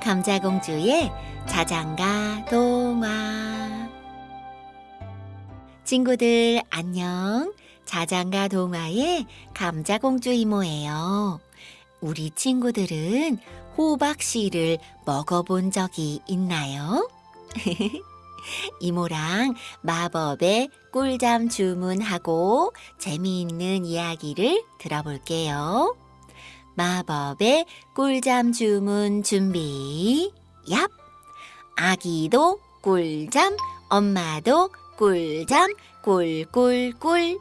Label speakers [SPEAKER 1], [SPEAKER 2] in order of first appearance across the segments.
[SPEAKER 1] 감자공주의 자장가 동화 친구들 안녕 자장가 동화의 감자공주 이모예요 우리 친구들은 호박씨를 먹어본 적이 있나요? 이모랑 마법의 꿀잠 주문하고 재미있는 이야기를 들어볼게요. 마법의 꿀잠 주문 준비. 얍! 아기도 꿀잠, 엄마도 꿀잠, 꿀꿀꿀.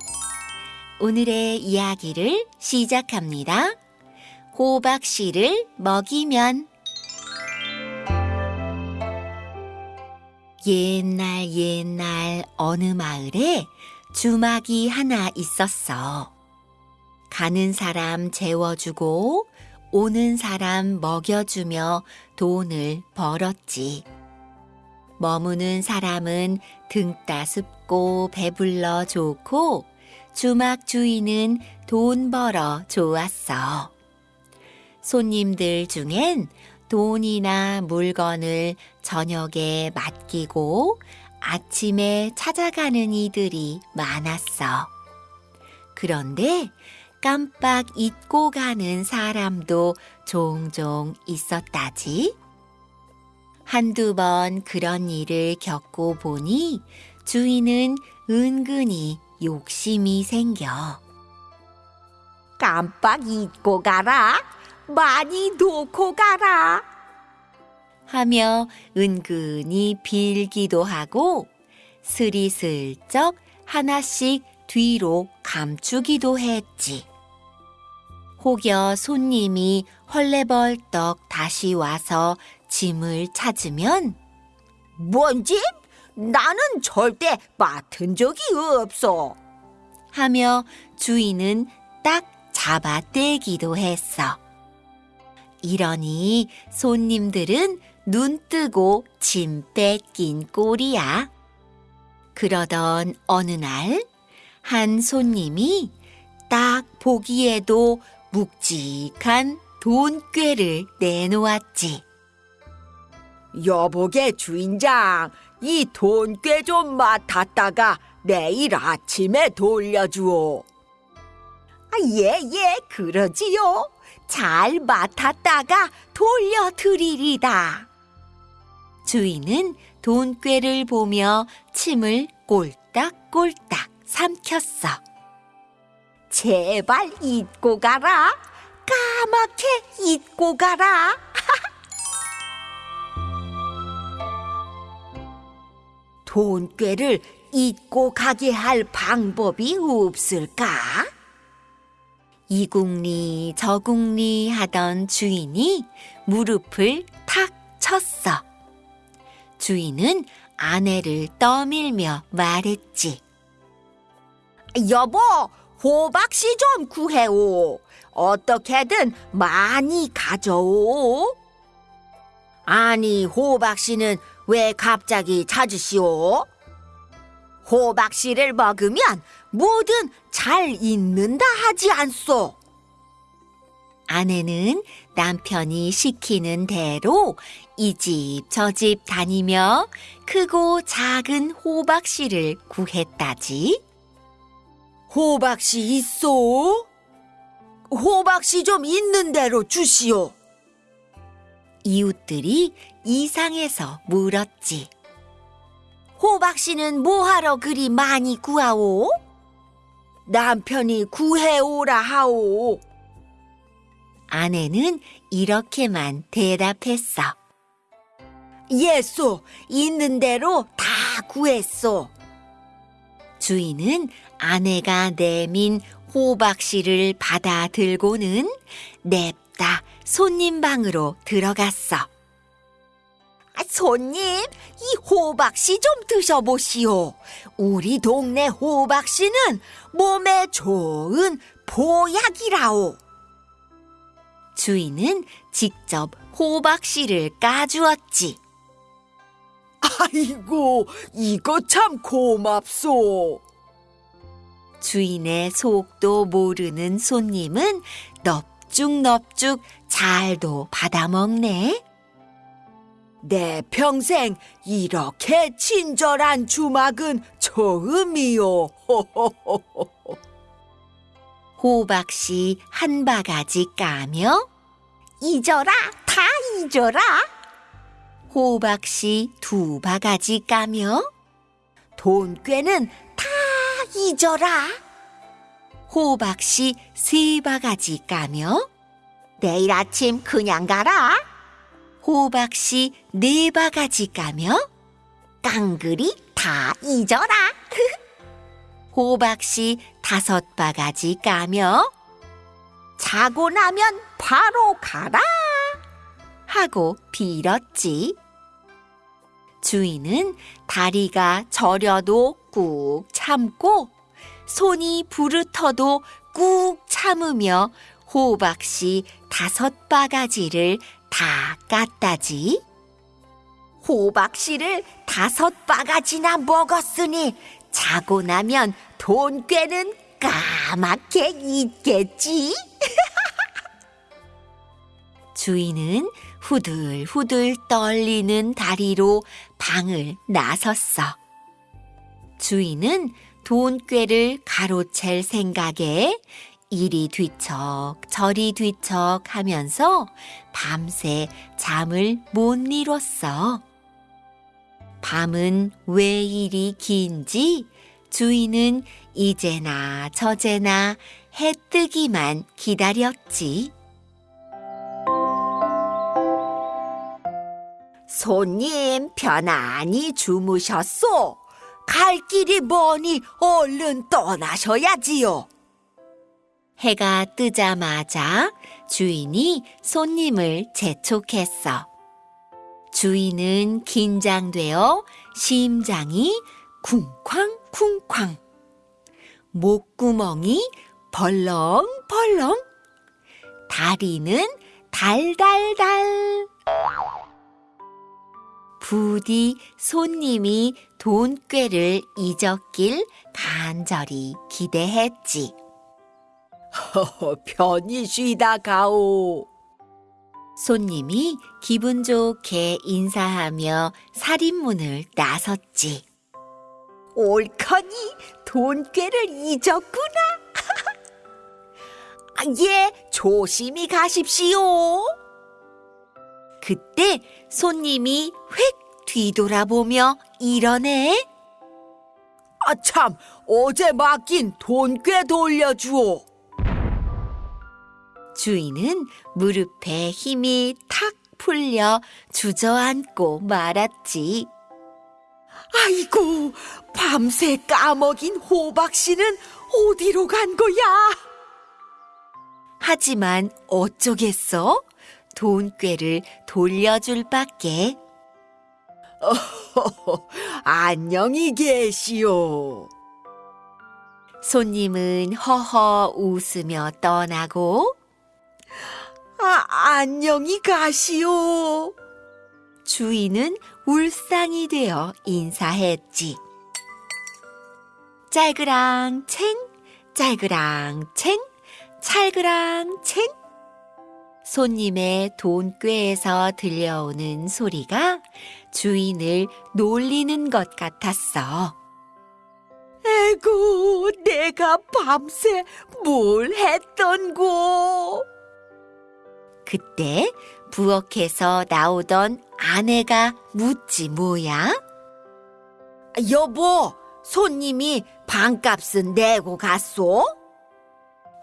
[SPEAKER 1] 오늘의 이야기를 시작합니다. 호박 씨를 먹이면 옛날 옛날 어느 마을에 주막이 하나 있었어. 가는 사람 재워주고 오는 사람 먹여주며 돈을 벌었지. 머무는 사람은 등 따숩고 배불러 좋고 주막 주인은 돈 벌어 좋았어. 손님들 중엔 돈이나 물건을 저녁에 맡기고 아침에 찾아가는 이들이 많았어. 그런데 깜빡 잊고 가는 사람도 종종 있었다지. 한두 번 그런 일을 겪고 보니 주인은 은근히 욕심이 생겨.
[SPEAKER 2] 깜빡 잊고 가라. 많이 놓고 가라.
[SPEAKER 1] 하며 은근히 빌기도 하고 스리슬쩍 하나씩 뒤로 감추기도 했지. 혹여 손님이 헐레벌떡 다시 와서 짐을 찾으면
[SPEAKER 2] 뭔 집? 나는 절대 맡은 적이 없어.
[SPEAKER 1] 하며 주인은 딱 잡아떼기도 했어. 이러니 손님들은 눈 뜨고 짐 뺏긴 꼴이야. 그러던 어느 날, 한 손님이 딱 보기에도 묵직한 돈꾀를 내놓았지.
[SPEAKER 2] 여보게 주인장, 이 돈꽤 좀 맡았다가 내일 아침에 돌려주오. 아, 예, 예, 그러지요. 잘 맡았다가 돌려드리리다.
[SPEAKER 1] 주인은 돈꾀를 보며 침을 꼴딱꼴딱 삼켰어.
[SPEAKER 2] 제발 잊고 가라. 까맣게 잊고 가라. 돈꾀를 잊고 가게 할 방법이 없을까?
[SPEAKER 1] 이국리 저국리 하던 주인이 무릎을 탁 쳤어. 주인은 아내를 떠밀며 말했지.
[SPEAKER 2] 여보, 호박씨 좀 구해오. 어떻게든 많이 가져오. 아니, 호박씨는 왜 갑자기 찾으시오? 호박씨를 먹으면 뭐든 잘 있는다 하지 않소.
[SPEAKER 1] 아내는 남편이 시키는 대로 이 집 저 집 다니며 크고 작은 호박씨를 구했다지.
[SPEAKER 2] 호박씨 있소? 호박씨 좀 있는 대로 주시오.
[SPEAKER 1] 이웃들이 이상해서 물었지.
[SPEAKER 2] 호박씨는 뭐하러 그리 많이 구하오? 남편이 구해오라 하오.
[SPEAKER 1] 아내는 이렇게만 대답했어.
[SPEAKER 2] 예소, 있는 대로 다 구했소.
[SPEAKER 1] 주인은 아내가 내민 호박씨를 받아 들고는 냅다 손님 방으로 들어갔어.
[SPEAKER 2] 아, 손님, 이 호박씨 좀 드셔보시오. 우리 동네 호박씨는 몸에 좋은 보약이라오.
[SPEAKER 1] 주인은 직접 호박씨를 까주었지.
[SPEAKER 2] 아이고, 이거 참 고맙소.
[SPEAKER 1] 주인의 속도 모르는 손님은 넙죽넙죽 잘도 받아먹네.
[SPEAKER 2] 내 평생 이렇게 친절한 주막은 처음이요.
[SPEAKER 1] 호박씨 한 바가지 까며
[SPEAKER 2] 잊어라, 다 잊어라.
[SPEAKER 1] 호박씨 두 바가지 까며
[SPEAKER 2] 돈 꾀는 다 잊어라.
[SPEAKER 1] 호박씨 세 바가지 까며
[SPEAKER 2] 내일 아침 그냥 가라.
[SPEAKER 1] 호박씨 네 바가지 까며
[SPEAKER 2] 깡그리 다 잊어라.
[SPEAKER 1] 호박씨 다섯 바가지 까며
[SPEAKER 2] 자고 나면 바로 가라.
[SPEAKER 1] 하고 빌었지. 주인은 다리가 저려도 꾹 참고 손이 부르터도 꾹 참으며 호박씨 다섯 바가지를 다 깠다지.
[SPEAKER 2] 호박씨를 다섯 바가지나 먹었으니 자고 나면 돈 꾀는 까맣게 잊겠지.
[SPEAKER 1] 주인은 후들후들 떨리는 다리로 방을 나섰어. 주인은 돈꾀를 가로챌 생각에 이리 뒤척 저리 뒤척 하면서 밤새 잠을 못 이뤘어. 밤은 왜 이리 긴지 주인은 이제나 저제나 해 뜨기만 기다렸지.
[SPEAKER 2] 손님 편안히 주무셨소. 갈 길이 머니 얼른 떠나셔야지요.
[SPEAKER 1] 해가 뜨자마자 주인이 손님을 재촉했어. 주인은 긴장되어 심장이 쿵쾅쿵쾅, 목구멍이 벌렁벌렁, 다리는 달달달. 부디 손님이 돈꾀를 잊었길 간절히 기대했지.
[SPEAKER 2] 편히 쉬다 가오.
[SPEAKER 1] 손님이 기분 좋게 인사하며 살인문을 나섰지.
[SPEAKER 2] 옳거니 돈꾀를 잊었구나. 아, 예, 조심히 가십시오.
[SPEAKER 1] 그때 손님이 휙 뒤돌아보며 이러네.
[SPEAKER 2] 아, 참, 어제 맡긴 돈 꽤 돌려주오.
[SPEAKER 1] 주인은 무릎에 힘이 탁 풀려 주저앉고 말았지.
[SPEAKER 2] 아이고, 밤새 까먹인 호박 씨는 어디로 간 거야?
[SPEAKER 1] 하지만 어쩌겠어? 돈꾀를 돌려줄 밖에.
[SPEAKER 2] 안녕히 계시오.
[SPEAKER 1] 손님은 허허 웃으며 떠나고
[SPEAKER 2] 아, 안녕히 가시오.
[SPEAKER 1] 주인은 울상이 되어 인사했지. 짤그랑 챙, 짤그랑 챙, 찰그랑 챙. 손님의 돈꾀에서 들려오는 소리가 주인을 놀리는 것 같았어.
[SPEAKER 2] 에고, 내가 밤새 뭘 했던고.
[SPEAKER 1] 그때 부엌에서 나오던 아내가 묻지 뭐야?
[SPEAKER 2] 여보, 손님이 방값은 내고 갔소?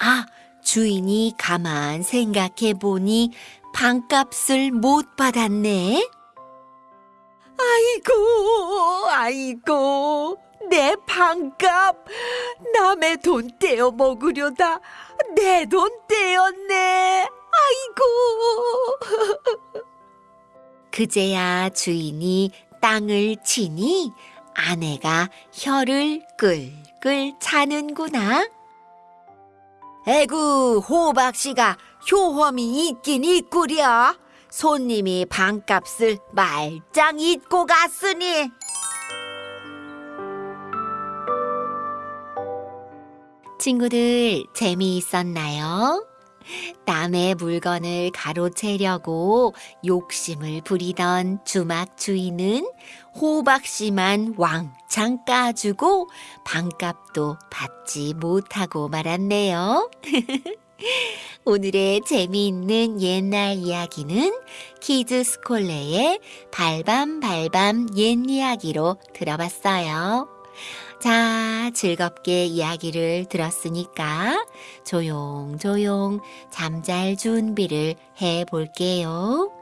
[SPEAKER 1] 아, 주인이 가만 생각해 보니 방값을 못 받았네.
[SPEAKER 2] 아이고, 아이고, 내 방값. 남의 돈 떼어 먹으려다 내 돈 떼었네. 아이고.
[SPEAKER 1] 그제야 주인이 땅을 치니 아내가 혀를 끌끌 차는구나.
[SPEAKER 2] 에구, 호박씨가 효험이 있긴 있구려. 손님이 방값을 말짱 잊고 갔으니.
[SPEAKER 1] 친구들 재미있었나요? 남의 물건을 가로채려고 욕심을 부리던 주막 주인은 호박씨만 왕창 까주고 반값도 받지 못하고 말았네요. 오늘의 재미있는 옛날 이야기는 키즈 스콜레의 발밤발밤 옛 이야기로 들어봤어요. 자, 즐겁게 이야기를 들었으니까 조용조용 잠잘 준비를 해 볼게요.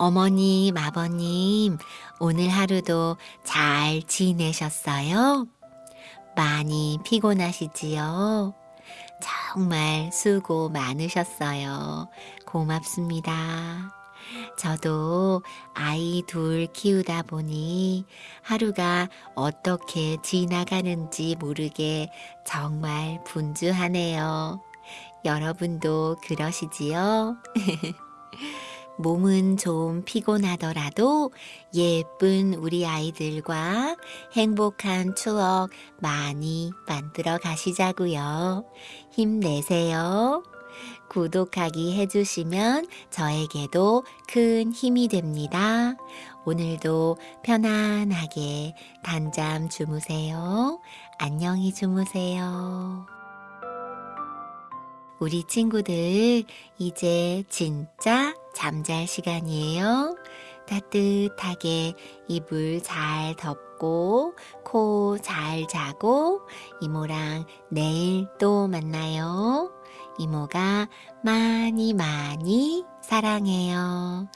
[SPEAKER 1] 어머님, 아버님, 오늘 하루도 잘 지내셨어요? 많이 피곤하시지요? 정말 수고 많으셨어요. 고맙습니다. 저도 아이 둘 키우다 보니 하루가 어떻게 지나가는지 모르게 정말 분주하네요. 여러분도 그러시지요? 몸은 좀 피곤하더라도 예쁜 우리 아이들과 행복한 추억 많이 만들어 가시자고요. 힘내세요. 구독하기 해주시면 저에게도 큰 힘이 됩니다. 오늘도 편안하게 단잠 주무세요. 안녕히 주무세요. 우리 친구들, 이제 진짜 잠잘 시간이에요. 따뜻하게 이불 잘 덮고, 코 잘 자고, 이모랑 내일 또 만나요. 이모가 많이 많이 사랑해요.